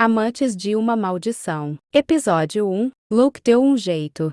Amantes de uma Maldição. Episódio 1 Luke deu um jeito.